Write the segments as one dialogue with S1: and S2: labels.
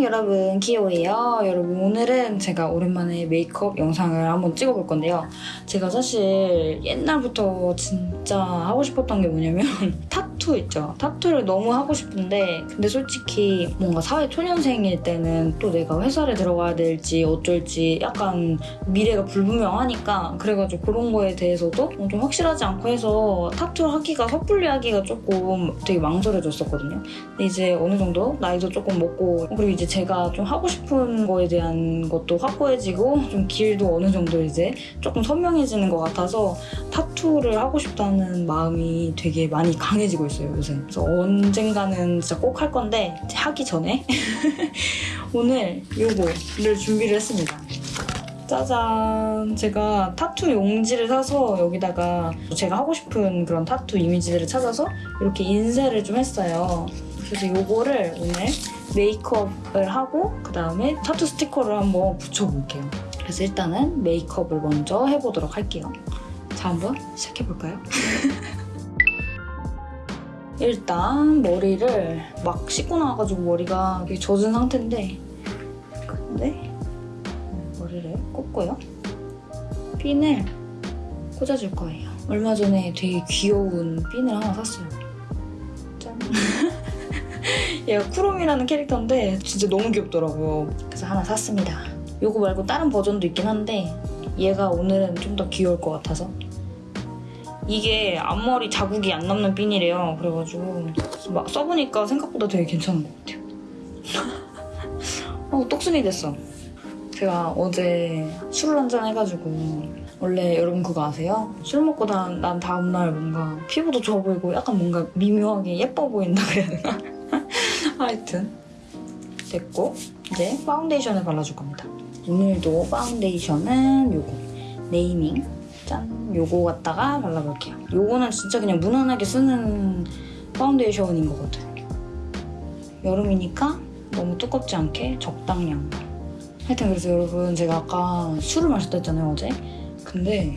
S1: 안녕 여러분 키오예요. 여러분 오늘은 제가 오랜만에 메이크업 영상을 한번 찍어볼 건데요. 제가 사실 옛날부터 진짜 하고 싶었던 게 뭐냐면 타투 있죠. 타투를 너무 하고 싶은데 근데 솔직히 뭔가 사회 초년생일 때는 또 내가 회사를 들어가야 될지 어쩔지 약간 미래가 불분명하니까 그래가지고 그런 거에 대해서도 좀 확실하지 않고 해서 타투 하기가 섣불리 하기가 조금 되게 망설여졌었거든요. 근데 이제 어느 정도 나이도 조금 먹고 그리고 이제 제가 좀 하고 싶은 거에 대한 것도 확고해지고 좀 길도 어느 정도 이제 조금 선명해지는 것 같아서 타투를 하고 싶다는 마음이 되게 많이 강해지고 있어요 요새 그래서 언젠가는 진짜 꼭 할 건데 하기 전에 오늘 요거를 준비를 했습니다 짜잔 제가 타투 용지를 사서 여기다가 제가 하고 싶은 그런 타투 이미지들을 찾아서 이렇게 인쇄를 좀 했어요 그래서 요거를 오늘 메이크업을 하고 그 다음에 타투 스티커를 한번 붙여볼게요. 그래서 일단은 메이크업을 먼저 해보도록 할게요. 자, 한번 시작해볼까요? 일단 머리를 막 씻고 나와가지고 머리가 젖은 상태인데 근데 머리를 꽂고요. 핀을 꽂아줄 거예요. 얼마 전에 되게 귀여운 핀을 하나 샀어요. 짠! 얘가 쿠롬이라는 캐릭터인데 진짜 너무 귀엽더라고요. 그래서 하나 샀습니다. 이거 말고 다른 버전도 있긴 한데 얘가 오늘은 좀 더 귀여울 것 같아서 이게 앞머리 자국이 안 남는 핀이래요. 그래가지고 막 써보니까 생각보다 되게 괜찮은 것 같아요. 어, 똑순이 됐어. 제가 어제 술을 한잔 해가지고 원래 여러분 그거 아세요? 술 먹고 난, 난 다음날 뭔가 피부도 좋아 보이고 약간 뭔가 미묘하게 예뻐 보인다 그래야 되나? 하여튼 됐고 이제 파운데이션을 발라줄 겁니다. 오늘도 파운데이션은 요거 네이밍 짠 요거 갖다가 발라볼게요. 요거는 진짜 그냥 무난하게 쓰는 파운데이션인 것 같아요. 여름이니까 너무 두껍지 않게 적당량 하여튼 그래서 여러분 제가 아까 술을 마셨다 했잖아요 어제 근데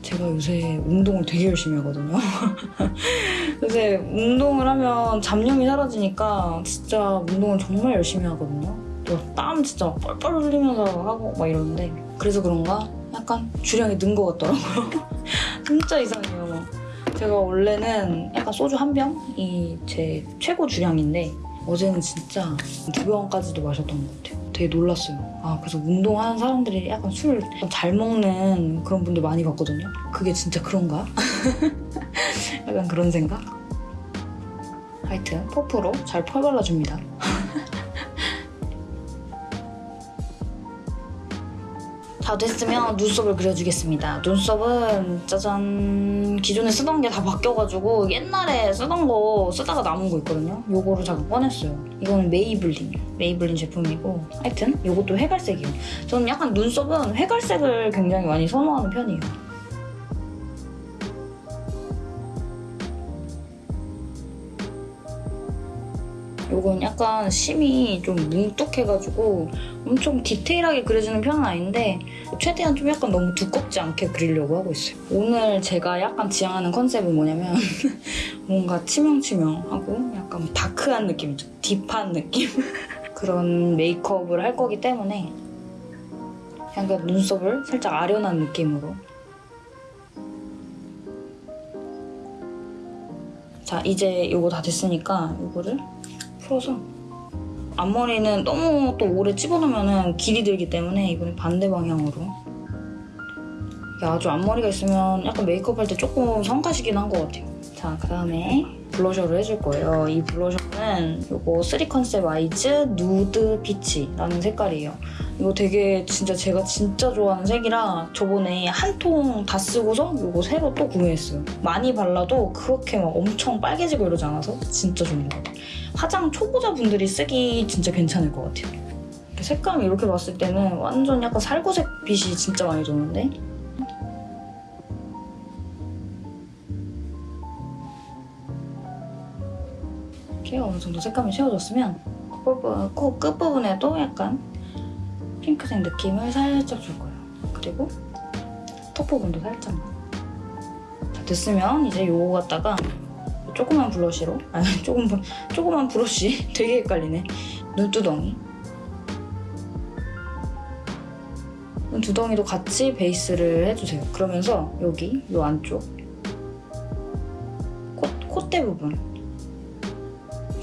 S1: 제가 요새 운동을 되게 열심히 하거든요. 요새 운동을 하면 잡념이 사라지니까 진짜 운동을 정말 열심히 하거든요. 또땀 진짜 뻘뻘 흘리면서 하고 막 이러는데 그래서 그런가 약간 주량이 는 것 같더라고요. 진짜 이상해요. 제가 원래는 약간 소주 한 병이 제 최고 주량인데 어제는 진짜 두 병까지도 마셨던 것 같아요. 되게 놀랐어요. 아 그래서 운동하는 사람들이 약간 술 잘 먹는 그런 분들 많이 봤거든요. 그게 진짜 그런가? 약간 그런 생각? 하여튼 퍼프로 잘 펴발라줍니다. 다 됐으면 눈썹을 그려주겠습니다. 눈썹은 짜잔 기존에 쓰던 게 다 바뀌어가지고 옛날에 쓰던 거 쓰다가 남은 거 있거든요. 요거를 잠깐 꺼냈어요. 이거는 메이블린 메이블린 제품이고 하여튼 요것도 회갈색이에요. 저는 약간 눈썹은 회갈색을 굉장히 많이 선호하는 편이에요. 요건 약간 심이 좀 뭉툭해가지고 엄청 디테일하게 그려주는 편은 아닌데 최대한 좀 약간 너무 두껍지 않게 그리려고 하고 있어요. 오늘 제가 약간 지향하는 컨셉은 뭐냐면 뭔가 치명치명하고 약간 다크한 느낌이죠. 딥한 느낌? 그런 메이크업을 할 거기 때문에 약간 눈썹을 살짝 아련한 느낌으로 자 이제 이거 다 됐으니까 이거를 풀어서. 앞머리는 너무 또 오래 집어넣으면 길이 들기 때문에 이번에 반대 방향으로. 아주 앞머리가 있으면 약간 메이크업 할 때 조금 성가시긴 한 것 같아요. 자 그 다음에 블러셔를 해줄 거예요. 이 블러셔는 이거 3 Concept Eyes nude peach라는 색깔이에요. 이거 되게 진짜 제가 진짜 좋아하는 색이라 저번에 한 통 다 쓰고서 이거 새로 또 구매했어요. 많이 발라도 그렇게 막 엄청 빨개지고 이러지 않아서 진짜 좋은 것 같아요. 화장 초보자분들이 쓰기 진짜 괜찮을 것 같아요. 색감 이렇게 봤을 때는 완전 약간 살구색 빛이 진짜 많이 도는데 어느 정도 색감이 채워졌으면 콧부분, 코 끝부분에도 약간 핑크색 느낌을 살짝 줄 거예요. 그리고 턱 부분도 살짝만. 자, 됐으면 이제 요거 갖다가 조그만 blush로 아니 조금 조그만 브러쉬. 되게 헷갈리네. 눈두덩이. 눈두덩이도 같이 베이스를 해주세요. 그러면서 여기 요 안쪽. 콧대 부분.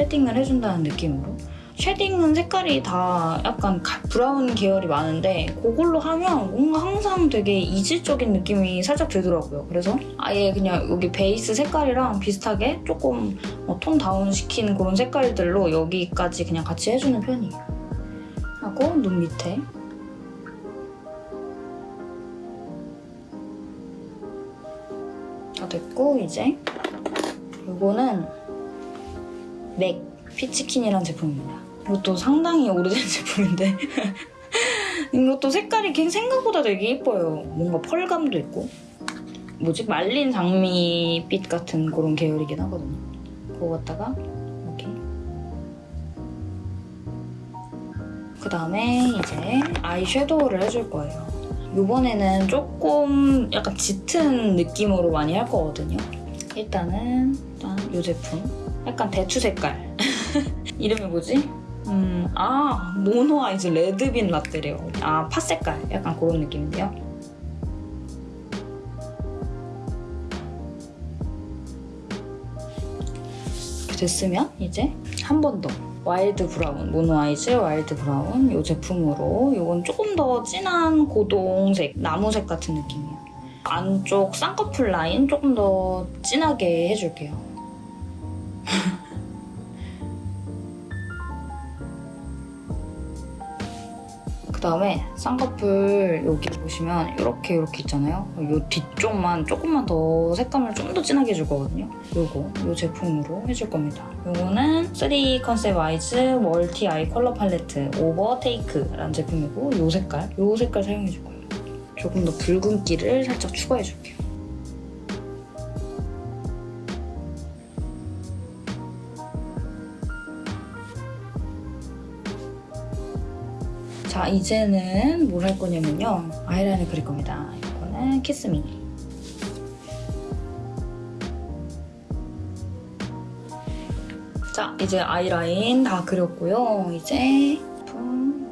S1: shading을 해준다는 느낌으로 shading은 색깔이 다 약간 가- 브라운 계열이 많은데 그걸로 하면 뭔가 항상 되게 이질적인 느낌이 살짝 들더라고요. 그래서 아예 그냥 여기 베이스 색깔이랑 비슷하게 조금 어, 톤 다운 시킨 그런 색깔들로 여기까지 그냥 같이 해주는 편이에요. 하고 눈 밑에 다 됐고 이제 이거는 맥 피치킨이라는 제품입니다. 이것도 상당히 오래된 제품인데 이것도 색깔이 생각보다 되게 예뻐요. 뭔가 펄감도 있고 뭐지 말린 장미빛 같은 그런 계열이긴 하거든요. 그거 갖다가 이렇게 그 다음에 이제 아이 섀도우를 해줄 거예요. 이번에는 조금 약간 짙은 느낌으로 많이 할 거거든요. 일단은 일단 이 제품 약간 대추 색깔 이름이 뭐지? 음, 아 모노 아이즈 레드빈 라떼래요. 아 팥색깔 약간 그런 느낌인데요. 이렇게 됐으면 이제 한 번 더 wild brown 모노 아이즈 wild brown 이 제품으로 이건 조금 더 진한 고동색 나무색 같은 느낌이에요. 안쪽 쌍꺼풀 라인 조금 더 진하게 해줄게요. 그 다음에 쌍꺼풀 여기 보시면 이렇게 이렇게 있잖아요. 이 뒤쪽만 조금만 더 색감을 좀 더 진하게 해줄 거거든요. 요거 이 제품으로 해줄 겁니다. 요거는 3 Concept Eyes multi eye color palette overtake라는 제품이고 이 색깔, 이 색깔 사용해줄 거예요. 조금 더 붉은기를 살짝 추가해줄게요. 자 이제는 뭘 할 거냐면요. 아이라인을 그릴 겁니다. 이거는 키스미. 자 이제 아이라인 다 그렸고요. 이제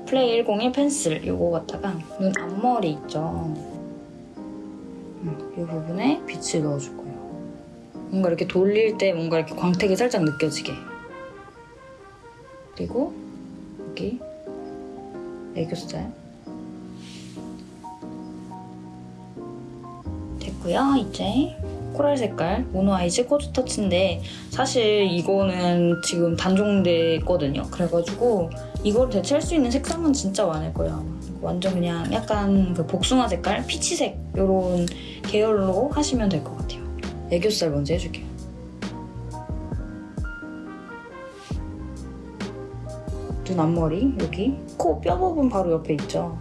S1: 플레이 101 펜슬 이거 갖다가 눈 앞머리 있죠? 음, 이 부분에 빛을 넣어줄 거예요. 뭔가 이렇게 돌릴 때 뭔가 이렇게 광택이 살짝 느껴지게. 그리고 여기 애교살 됐고요 이제 coral 색깔 모노 아이즈 코드 터치인데 사실 이거는 지금 단종됐거든요. 그래가지고 이걸 대체할 수 있는 색상은 진짜 많을 거예요. 완전 그냥 약간 그 복숭아 색깔 peach색 이런 계열로 하시면 될 것 같아요. 애교살 먼저 해줄게요 눈 앞머리 여기 코 뼈 부분 바로 옆에 있죠?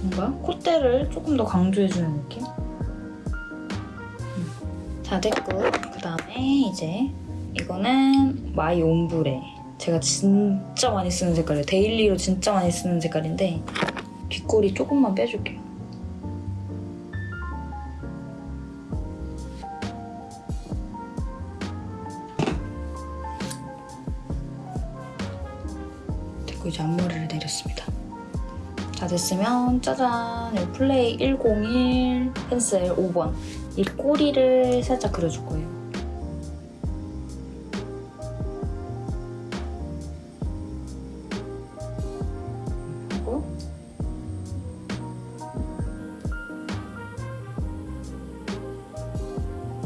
S1: 뭔가 콧대를 조금 더 강조해주는 느낌? 음. 다 됐고. 그 다음에 이제 이거는 my ombre. 제가 진짜 많이 쓰는 색깔이에요. daily로 진짜 많이 쓰는 색깔인데 뒷꼬리 조금만 빼줄게요 다 됐으면 짜잔 이 플레이 101 펜슬 5번 이 꼬리를 살짝 그려줄 거예요.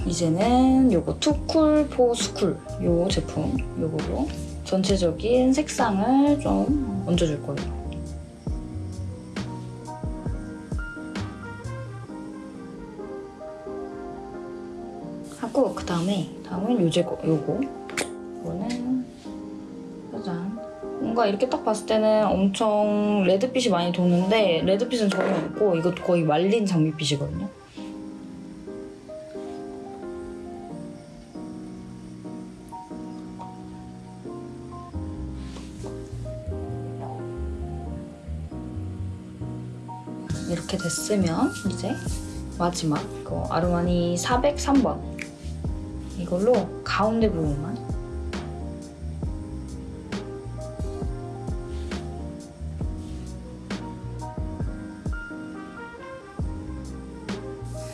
S1: 이제는 요거 too cool for school 요 제품 요거로 전체적인 색상을 좀 얹어줄 거예요. 하고 그 다음에 다음은 요제 거 요거. 이거는 짜잔. 뭔가 이렇게 딱 봤을 때는 엄청 레드빛이 많이 도는데 레드빛은 전혀 없고 이것도 거의 말린 장미빛이거든요. 이렇게 됐으면 이제 마지막 그 아르마니 403번 이걸로 가운데 부분만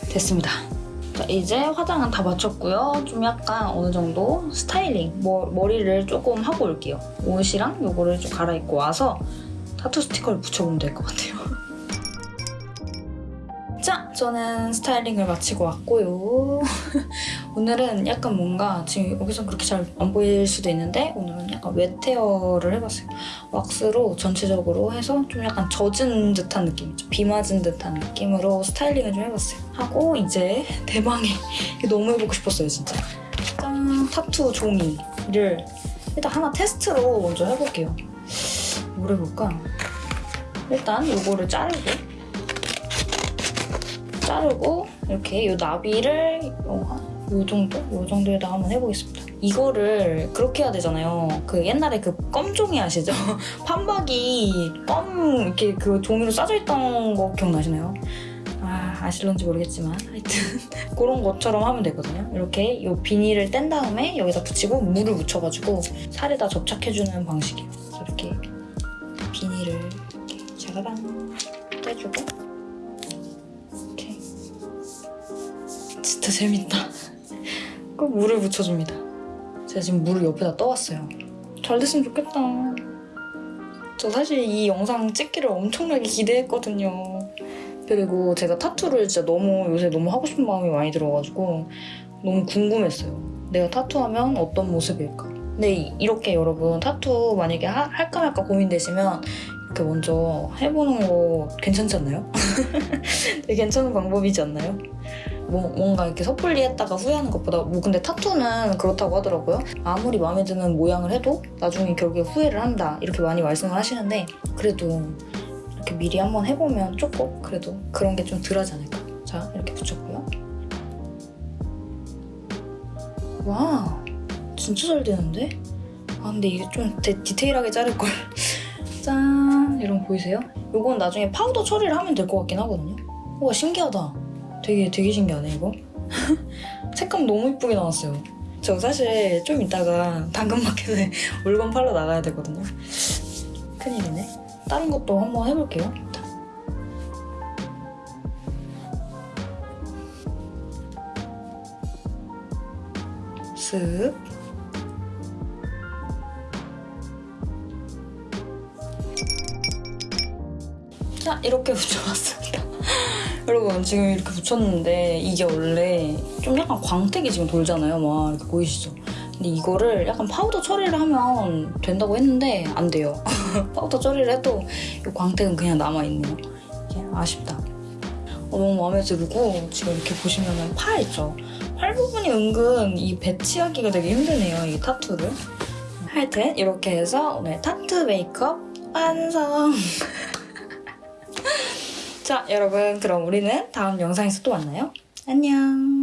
S1: 됐습니다. 자, 이제 화장은 다 마쳤고요. 좀 약간 어느 정도 스타일링, 뭐, 머리를 조금 하고 올게요. 옷이랑 요거를 좀 갈아입고 와서 타투 스티커를 붙여보면 될 것 같아요. 자, 저는 스타일링을 마치고 왔고요. 오늘은 약간 뭔가 지금 여기서 그렇게 잘 안 보일 수도 있는데 오늘은 약간 wet hair를 해봤어요. 왁스로 전체적으로 해서 좀 약간 젖은 듯한 느낌이죠. 비 맞은 듯한 느낌으로 스타일링을 좀 해봤어요. 하고 이제 대망의 너무 해보고 싶었어요, 진짜. 짠! 타투 종이를 일단 하나 테스트로 먼저 해볼게요. 뭘 해볼까? 일단 이거를 자르고 자르고 이렇게 이 나비를 요, 요 정도? 요 정도에다 한번 해보겠습니다. 이거를 그렇게 해야 되잖아요. 그 옛날에 그 껌종이 아시죠? 판박이 껌 이렇게 그 종이로 싸져 있던 거 기억나시나요? 아, 아실런지 모르겠지만 하여튼 그런 것처럼 하면 되거든요. 이렇게 이 비닐을 뗀 다음에 여기다 붙이고 물을 묻혀가지고 살에다 접착해주는 방식이에요. 이렇게 비닐을 이렇게 자라랑 떼주고 진짜 재밌다. 꼭 물을 묻혀줍니다. 제가 지금 물을 옆에다 떠왔어요. 잘 됐으면 좋겠다. 저 사실 이 영상 찍기를 엄청나게 기대했거든요. 그리고 제가 타투를 진짜 너무 요새 너무 하고 싶은 마음이 많이 들어가지고 너무 궁금했어요. 내가 타투하면 어떤 모습일까? 근데 이- 이렇게 여러분 타투 만약에 하- 할까 말까 고민되시면 이렇게 먼저 해보는 거 괜찮지 않나요? 되게 괜찮은 방법이지 않나요? 뭐, 뭔가 이렇게 섣불리 했다가 후회하는 것보다 뭐 근데 타투는 그렇다고 하더라고요. 아무리 마음에 드는 모양을 해도 나중에 결국에 후회를 한다 이렇게 많이 말씀을 하시는데 그래도 이렇게 미리 한번 해보면 조금 그래도 그런 게 좀 덜하지 않을까. 자 이렇게 붙였고요. 와 진짜 잘 되는데? 아 근데 이게 좀 데, 디테일하게 자를 걸. 짠 이런 거 보이세요? 요건 나중에 파우더 처리를 하면 될 것 같긴 하거든요. 와 신기하다. 되게 되게 신기하네 이거. 색감 너무 이쁘게 나왔어요. 저 사실 좀 이따가 당근마켓에 물건 팔러 나가야 되거든요. 큰일이네. 다른 것도 한번 해볼게요. 쓱. 자, 이렇게 붙여봤습니다. 여러분, 지금 이렇게 붙였는데, 이게 원래 좀 약간 광택이 지금 돌잖아요. 막, 이렇게 보이시죠? 근데 이거를 약간 파우더 처리를 하면 된다고 했는데, 안 돼요. 파우더 처리를 해도 이 광택은 그냥 남아있네요. 이게 아쉽다. 어, 너무 마음에 들고, 지금 이렇게 보시면은 팔 있죠? 팔 부분이 은근 이 배치하기가 되게 힘드네요, 이 타투를. 하여튼, 이렇게 해서 오늘 타투 메이크업 완성! 자, 여러분, 그럼 우리는 다음 영상에서 또 만나요. 안녕!